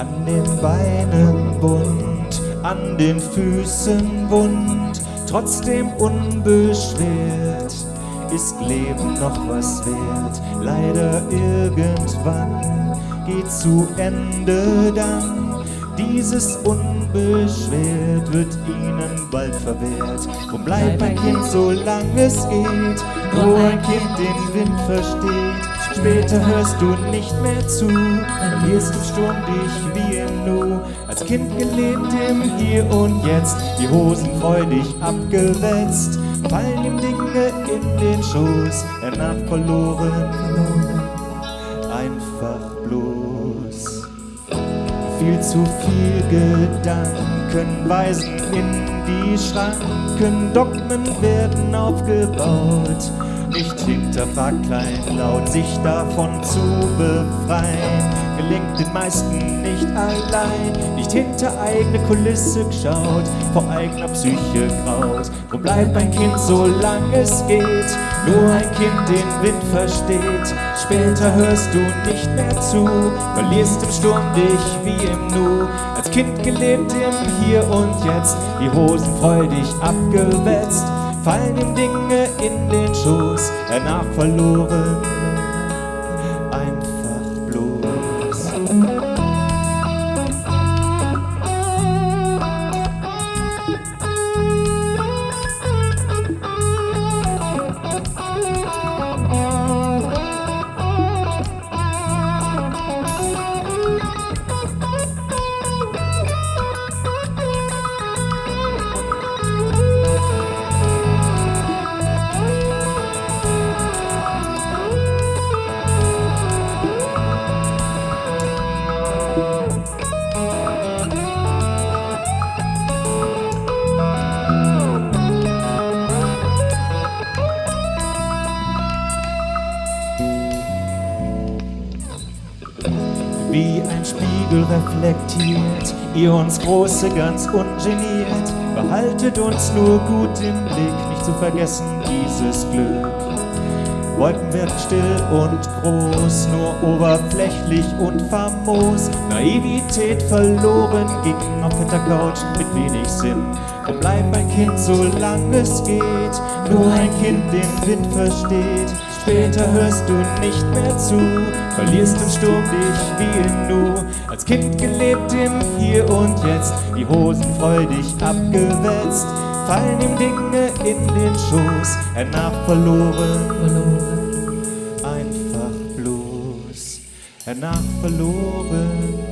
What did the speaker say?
An den Beinen bunt, an den Füßen wund, trotzdem unbeschwert. Ist Leben noch was wert? Leider irgendwann geht zu Ende dann. Dieses unbeschwert wird ihnen bald verwehrt. Drum bleib ein Kind, solange es geht, nur ein Kind den Wind versteht. Später hörst du nicht mehr zu, verlierst im Sturm dich wie im Nu. Als Kind gelebt im Hier und Jetzt, die Hosen freudig abgewetzt, fallen ihm Dinge in den Schoß, er nach verloren, einfach bloß. Viel zu viel Gedanken weisen in die Schranken, Dogmen werden aufgebaut nicht hinterfragt kleinlaut, sich davon zu befreien. Gelingt den meisten nicht allein, nicht hinter eigene Kulisse geschaut, vor eigener Psyche graut. Wo bleibt ein Kind, solange es geht? Nur ein Kind den Wind versteht. Später hörst du nicht mehr zu, verlierst im Sturm dich wie im Nu. Als Kind gelebt im Hier und Jetzt, die Hosen freudig abgewetzt fallen ihm Dinge in den Schoß, er nach verloren, wie ein Spiegel reflektiert, ihr uns Große ganz ungeniert, behaltet uns nur gut im Blick, nicht zu vergessen dieses Glück. Wolken werden still und groß, nur oberflächlich und famos. Naivität verloren, ging auf fetter Couch mit wenig Sinn. Wo bleibt ein Kind, solange es geht? Nur ein Kind den Wind versteht. Später hörst du nicht mehr zu, verlierst im Sturm dich wie in Nu. Als Kind gelebt im Hier und Jetzt, die Hosen freudig abgewetzt, fallen ihm Dinge in den Schoß, er nach verloren, verloren, einfach bloß, er nach verloren.